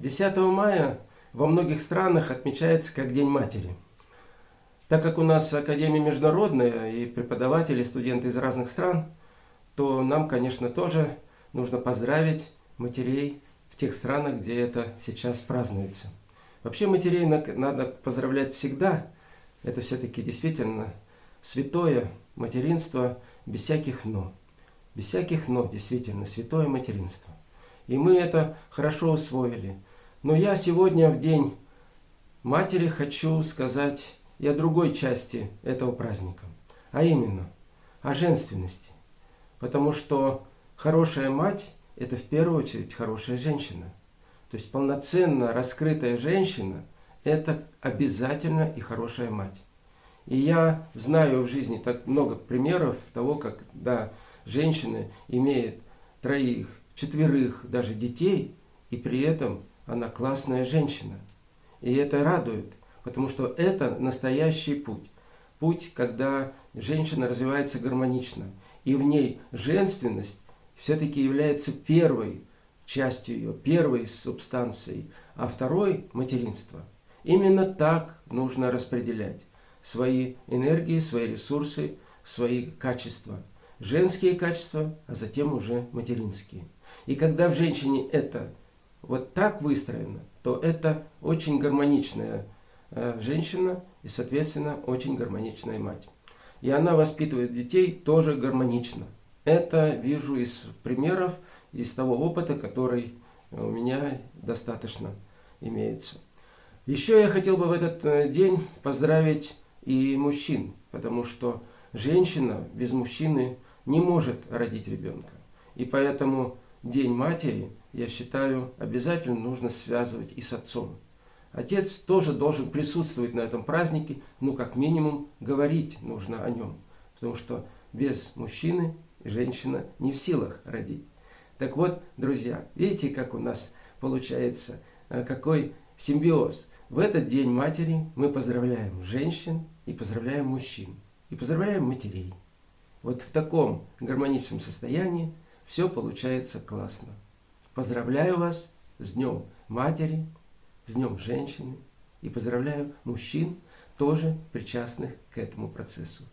10 мая во многих странах отмечается как День матери. Так как у нас Академия международная и преподаватели, студенты из разных стран, то нам, конечно, тоже нужно поздравить матерей в тех странах, где это сейчас празднуется. Вообще матерей надо поздравлять всегда. Это все-таки действительно святое материнство без всяких «но». Без всяких «но» действительно святое материнство. И мы это хорошо усвоили. Но я сегодня в день матери хочу сказать и о другой части этого праздника. А именно, о женственности. Потому что хорошая мать – это в первую очередь хорошая женщина. То есть полноценно раскрытая женщина – это обязательно и хорошая мать. И я знаю в жизни так много примеров того, как да, женщины имеют троих, четверых даже детей, и при этом она классная женщина. И это радует, потому что это настоящий путь. Путь, когда женщина развивается гармонично. И в ней женственность все-таки является первой частью ее, первой субстанцией, а второй – материнство. Именно так нужно распределять свои энергии, свои ресурсы, свои качества. Женские качества, а затем уже материнские. И когда в женщине это вот так выстроено, то это очень гармоничная э, женщина и, соответственно, очень гармоничная мать. И она воспитывает детей тоже гармонично. Это вижу из примеров, из того опыта, который у меня достаточно имеется. Еще я хотел бы в этот э, день поздравить и мужчин, потому что женщина без мужчины не может родить ребенка. И поэтому День матери, я считаю, обязательно нужно связывать и с отцом. Отец тоже должен присутствовать на этом празднике, ну, как минимум, говорить нужно о нем. Потому что без мужчины женщина не в силах родить. Так вот, друзья, видите, как у нас получается, э, какой симбиоз. В этот День матери мы поздравляем женщин и поздравляем мужчин. И поздравляем матерей. Вот в таком гармоничном состоянии все получается классно. Поздравляю вас с Днем Матери, с Днем Женщины и поздравляю мужчин, тоже причастных к этому процессу.